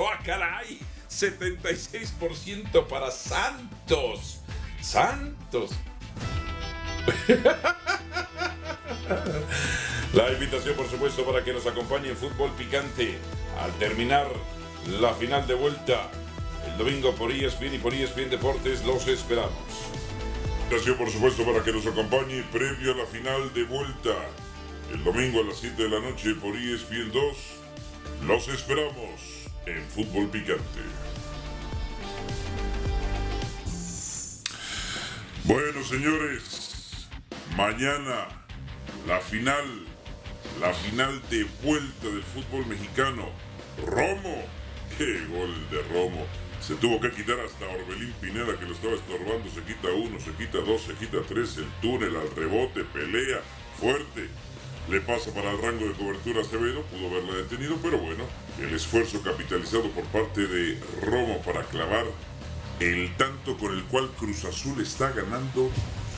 ¡ah, caray! 76% para Santos. Santos. La invitación, por supuesto, para que nos acompañe en Fútbol Picante al terminar la final de vuelta el domingo por ESPN y por ESPN Deportes. Los esperamos. Invitación, por supuesto, para que nos acompañe previo a la final de vuelta el domingo a las 7 de la noche por ESPN 2. Los esperamos en Fútbol Picante. Bueno, señores, mañana la final, la final de vuelta del fútbol mexicano. Romo, qué gol de Romo. Se tuvo que quitar hasta Orbelín Pineda que lo estaba estorbando. Se quita uno, se quita dos, se quita tres. El túnel al rebote, pelea fuerte. Le pasa para el rango de cobertura a pudo haberla detenido, pero bueno, el esfuerzo capitalizado por parte de Romo para clavar el tanto con el cual Cruz Azul está ganando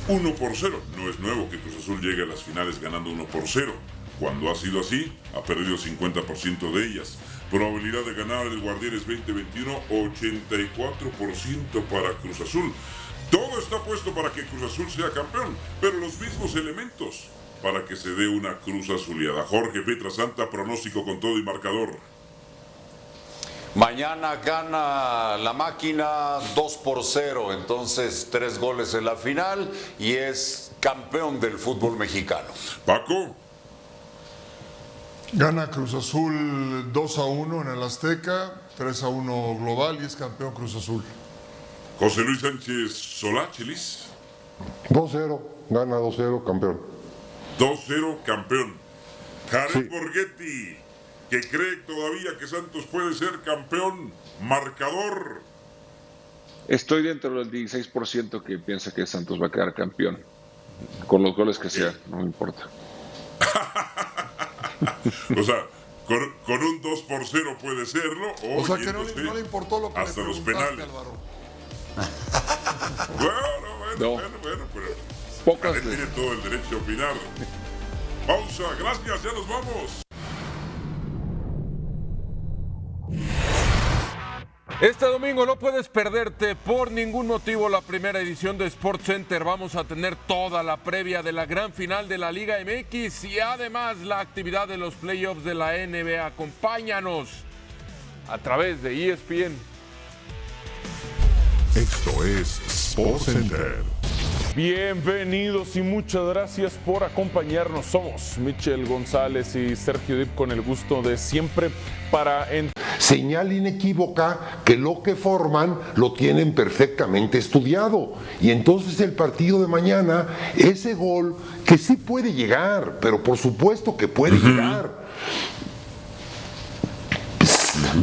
1 por 0. No es nuevo que Cruz Azul llegue a las finales ganando 1 por 0. Cuando ha sido así, ha perdido 50% de ellas. Probabilidad de ganar el Guardianes 2021, 84% para Cruz Azul. Todo está puesto para que Cruz Azul sea campeón, pero los mismos elementos para que se dé una Cruz Azuleada. Jorge Petra Santa, pronóstico con todo y marcador. Mañana gana la máquina 2 por 0, entonces tres goles en la final y es campeón del fútbol mexicano. Paco. Gana Cruz Azul 2 a 1 en el Azteca, 3 a 1 global y es campeón Cruz Azul. José Luis Sánchez Soláchelis. 2-0, gana 2-0, campeón. 2-0, campeón. Karen Borghetti que cree todavía que Santos puede ser campeón marcador. Estoy dentro del 16% que piensa que Santos va a quedar campeón. Con los goles que sea, no me importa. o sea, con, un 2 por 0 puede serlo. O, o sea que no, le importó lo que hasta le los penales. Álvaro. bueno, bueno, No. bueno, bueno, pero Pocas tiene todo el derecho a opinar. Pausa, gracias, ya nos vamos. Este domingo no puedes perderte por ningún motivo la primera edición de Sports Center. Vamos a tener toda la previa de la gran final de la Liga MX y además la actividad de los playoffs de la NBA. Acompáñanos a través de ESPN. Esto es Sports Center. Bienvenidos y muchas gracias por acompañarnos. Somos Michel González y Sergio Dip con el gusto de siempre para en Señal inequívoca que lo que forman lo tienen perfectamente estudiado. Y entonces el partido de mañana, ese gol que sí puede llegar, pero por supuesto que puede llegar.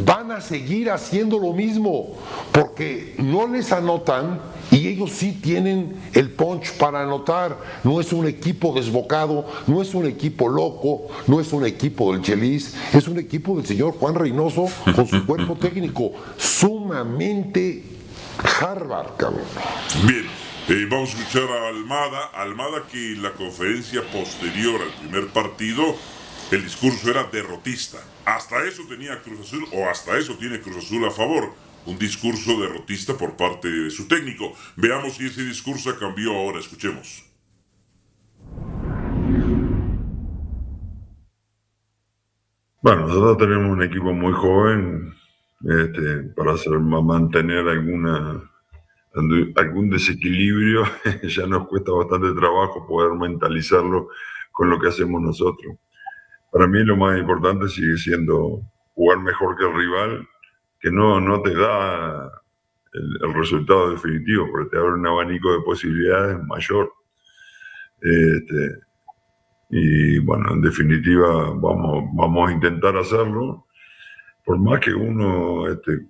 Van a seguir haciendo lo mismo porque no les anotan y ellos sí tienen el punch para anotar. No es un equipo desbocado, no es un equipo loco, no es un equipo del Chelis, es un equipo del señor Juan Reynoso con su cuerpo técnico sumamente Harvard, cabrón. Bien, eh, vamos a escuchar a Almada. Almada que en la conferencia posterior al primer partido, el discurso era derrotista. Hasta eso tenía Cruz Azul, o hasta eso tiene Cruz Azul a favor. Un discurso derrotista por parte de su técnico. Veamos si ese discurso cambió ahora. Escuchemos. Bueno, nosotros tenemos un equipo muy joven este, para hacer, ma- mantener alguna, algún desequilibrio. ya nos cuesta bastante trabajo poder mentalizarlo con lo que hacemos nosotros. Para mí lo más importante sigue siendo jugar mejor que el rival, que no, no te da el, resultado definitivo, pero te abre un abanico de posibilidades mayor. Este, y bueno, en definitiva vamos, vamos a intentar hacerlo. Por más que uno este,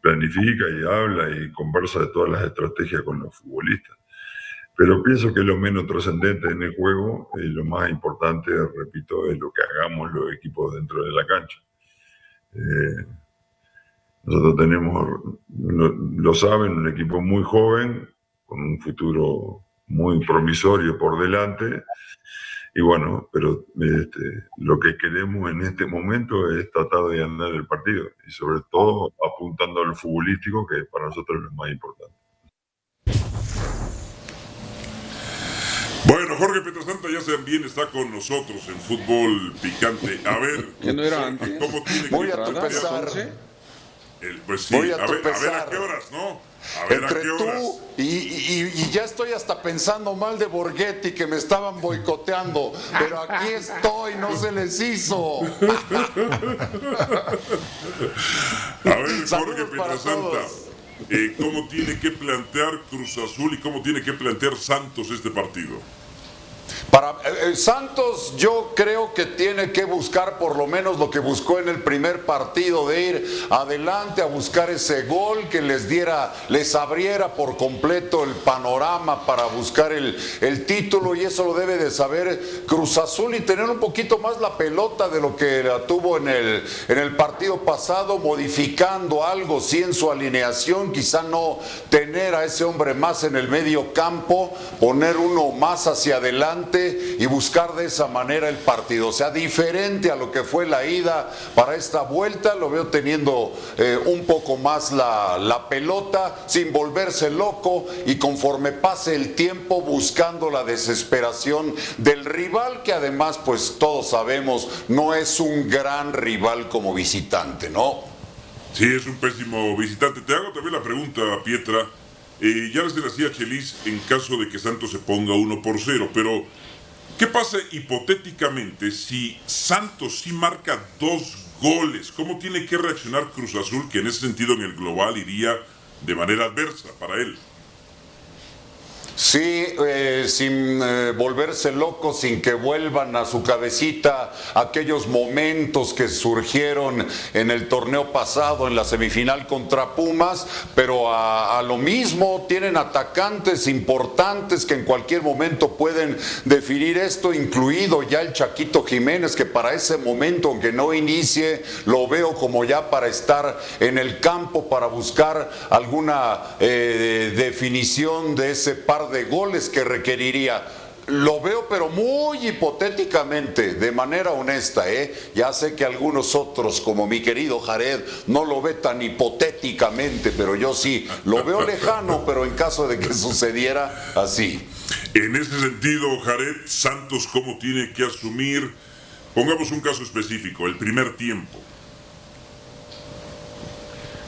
planifica y habla y conversa de todas las estrategias con los futbolistas. Pero pienso que lo menos trascendente en el juego y lo más importante, repito, es lo que hagamos los equipos dentro de la cancha. Eh, nosotros tenemos, lo, saben, un equipo muy joven, con un futuro muy promisorio por delante y bueno, pero este, lo que queremos en este momento es tratar de ganar el partido y sobre todo apuntando al futbolístico, que para nosotros es lo más importante. Bueno, Jorge Petrosanta ya bien está con nosotros en fútbol picante. A ver, no era antes? ¿cómo tiene Voy que a plantear? El, pues sí, Voy a, a, ver, a, ver, a qué horas, ¿no? A ver Entre a qué horas. tú y, y, y, ya estoy hasta pensando mal de Borghetti que me estaban boicoteando, pero aquí estoy, no se les hizo. a ver, Jorge Petrosanta, eh, ¿cómo tiene que plantear Cruz Azul y cómo tiene que plantear Santos este partido? Para eh, Santos yo creo que tiene que buscar por lo menos lo que buscó en el primer partido de ir adelante a buscar ese gol que les diera, les abriera por completo el panorama para buscar el, el título y eso lo debe de saber Cruz Azul y tener un poquito más la pelota de lo que la tuvo en el, en el partido pasado, modificando algo, sí en su alineación, quizá no tener a ese hombre más en el medio campo, poner uno más hacia adelante y buscar de esa manera el partido. O sea, diferente a lo que fue la ida para esta vuelta, lo veo teniendo eh, un poco más la, la pelota, sin volverse loco y conforme pase el tiempo buscando la desesperación del rival, que además, pues todos sabemos, no es un gran rival como visitante, ¿no? Sí, es un pésimo visitante. Te hago también la pregunta, Pietra. Eh, ya les decía Chelis en caso de que Santos se ponga 1 por 0, pero ¿qué pasa hipotéticamente si Santos sí marca dos goles? ¿Cómo tiene que reaccionar Cruz Azul, que en ese sentido en el global iría de manera adversa para él? Sí, eh, sin eh, volverse locos, sin que vuelvan a su cabecita aquellos momentos que surgieron en el torneo pasado, en la semifinal contra Pumas, pero a, a, lo mismo tienen atacantes importantes que en cualquier momento pueden definir esto, incluido ya el Chaquito Jiménez, que para ese momento, aunque no inicie, lo veo como ya para estar en el campo, para buscar alguna eh, definición de ese par de goles que requeriría. Lo veo, pero muy hipotéticamente, de manera honesta, ¿eh? Ya sé que algunos otros, como mi querido Jared, no lo ve tan hipotéticamente, pero yo sí, lo veo lejano, pero en caso de que sucediera así. En ese sentido, Jared, Santos, ¿cómo tiene que asumir? Pongamos un caso específico, el primer tiempo.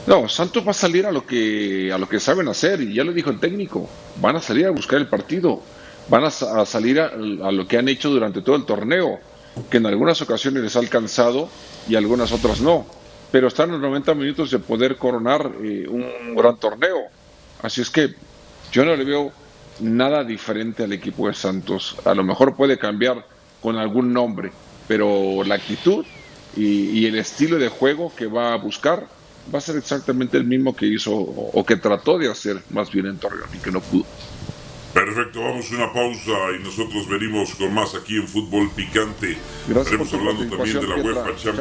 No, Santos va a salir a lo que a lo que saben hacer y ya lo dijo el técnico. Van a salir a buscar el partido, van a, salir a, a, lo que han hecho durante todo el torneo, que en algunas ocasiones les ha alcanzado y algunas otras no. Pero están los 90 minutos de poder coronar eh, un gran torneo. Así es que yo no le veo nada diferente al equipo de Santos. A lo mejor puede cambiar con algún nombre, pero la actitud y, y el estilo de juego que va a buscar va a ser exactamente el mismo que hizo o, o, que trató de hacer más bien en Torreón y que no pudo. Perfecto, vamos a una pausa y nosotros venimos con más aquí en Fútbol Picante. Gracias Estaremos hablando también de la UEFA Champions.